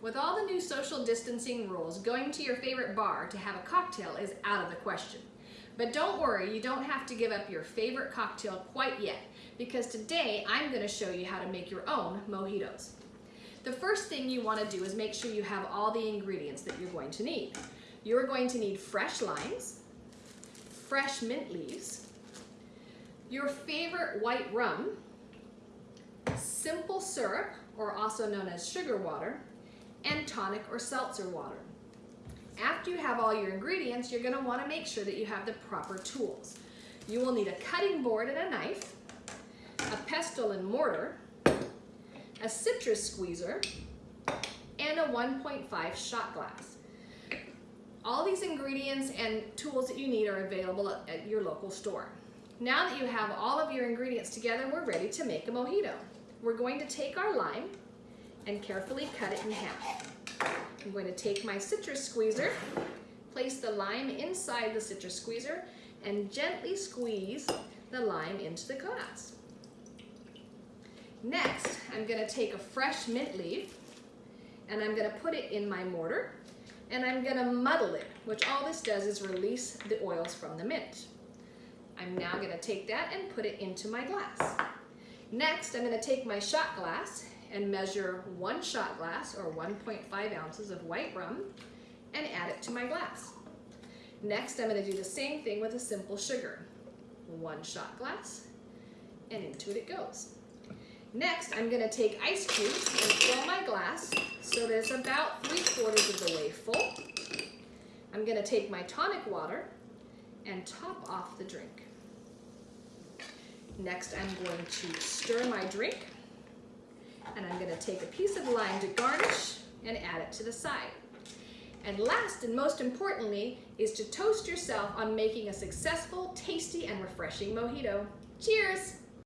With all the new social distancing rules, going to your favorite bar to have a cocktail is out of the question. But don't worry, you don't have to give up your favorite cocktail quite yet, because today I'm gonna show you how to make your own mojitos. The first thing you wanna do is make sure you have all the ingredients that you're going to need. You're going to need fresh limes, fresh mint leaves, your favorite white rum, simple syrup, or also known as sugar water, and tonic or seltzer water. After you have all your ingredients, you're gonna wanna make sure that you have the proper tools. You will need a cutting board and a knife, a pestle and mortar, a citrus squeezer, and a 1.5 shot glass. All these ingredients and tools that you need are available at your local store. Now that you have all of your ingredients together, we're ready to make a mojito. We're going to take our lime and carefully cut it in half. I'm going to take my citrus squeezer, place the lime inside the citrus squeezer, and gently squeeze the lime into the glass. Next, I'm gonna take a fresh mint leaf and I'm gonna put it in my mortar and I'm gonna muddle it, which all this does is release the oils from the mint. I'm now gonna take that and put it into my glass. Next, I'm gonna take my shot glass and measure one shot glass or 1.5 ounces of white rum and add it to my glass. Next, I'm gonna do the same thing with a simple sugar. One shot glass and into it it goes. Next, I'm gonna take ice cubes and fill my glass so that it's about three quarters of the way full. I'm gonna take my tonic water and top off the drink. Next, I'm going to stir my drink gonna take a piece of lime to garnish and add it to the side. And last and most importantly is to toast yourself on making a successful, tasty, and refreshing mojito. Cheers!